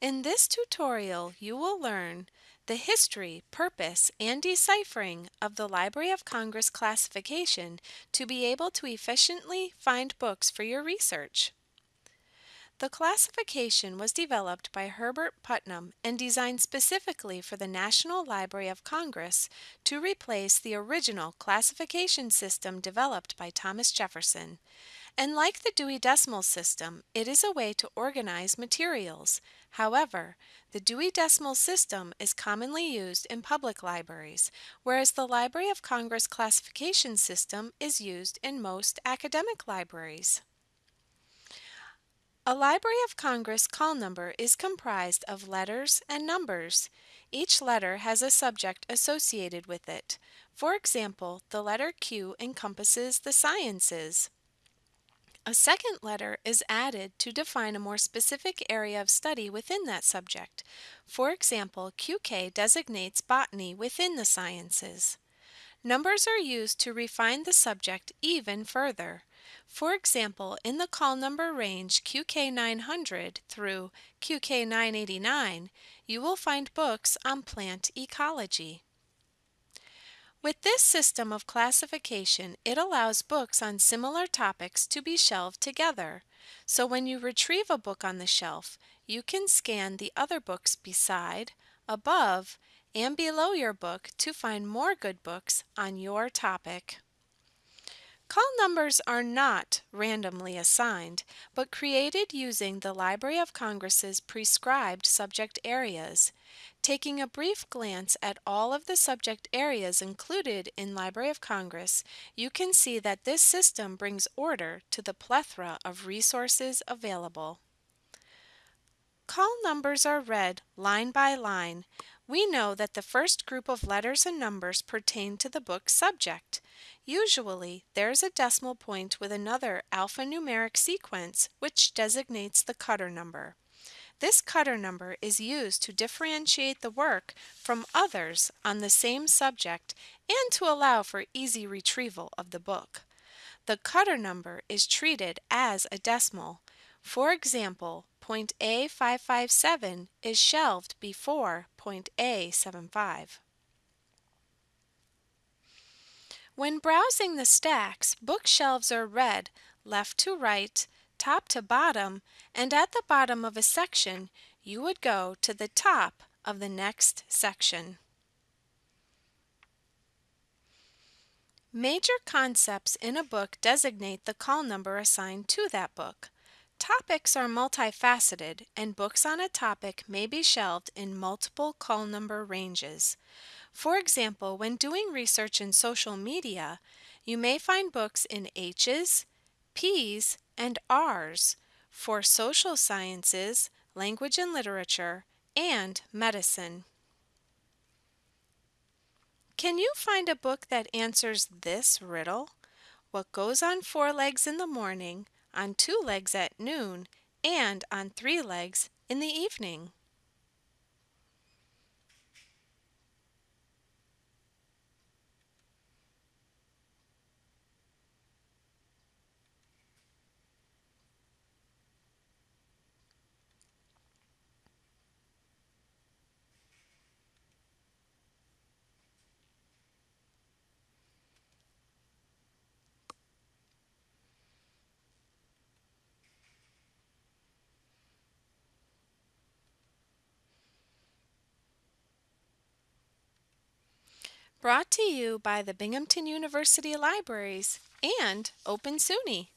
In this tutorial, you will learn the history, purpose, and deciphering of the Library of Congress classification to be able to efficiently find books for your research. The classification was developed by Herbert Putnam and designed specifically for the National Library of Congress to replace the original classification system developed by Thomas Jefferson. And like the Dewey Decimal System, it is a way to organize materials. However, the Dewey Decimal System is commonly used in public libraries, whereas the Library of Congress classification system is used in most academic libraries. A Library of Congress call number is comprised of letters and numbers. Each letter has a subject associated with it. For example, the letter Q encompasses the sciences. A second letter is added to define a more specific area of study within that subject. For example, QK designates botany within the sciences. Numbers are used to refine the subject even further. For example, in the call number range QK900 through QK989, you will find books on plant ecology. With this system of classification, it allows books on similar topics to be shelved together. So when you retrieve a book on the shelf, you can scan the other books beside, above, and below your book to find more good books on your topic. Call numbers are not randomly assigned, but created using the Library of Congress's prescribed subject areas. Taking a brief glance at all of the subject areas included in Library of Congress, you can see that this system brings order to the plethora of resources available. Call numbers are read line by line. We know that the first group of letters and numbers pertain to the book's subject. Usually, there is a decimal point with another alphanumeric sequence which designates the cutter number. This cutter number is used to differentiate the work from others on the same subject and to allow for easy retrieval of the book. The cutter number is treated as a decimal. For example, point A557 is shelved before point A75. When browsing the stacks, bookshelves are read left to right, top to bottom, and at the bottom of a section, you would go to the top of the next section. Major concepts in a book designate the call number assigned to that book. Topics are multifaceted, and books on a topic may be shelved in multiple call number ranges. For example, when doing research in social media, you may find books in H's, P's, and R's for social sciences, language and literature, and medicine. Can you find a book that answers this riddle? What goes on four legs in the morning, on two legs at noon, and on three legs in the evening? Brought to you by the Binghamton University Libraries and Open SUNY.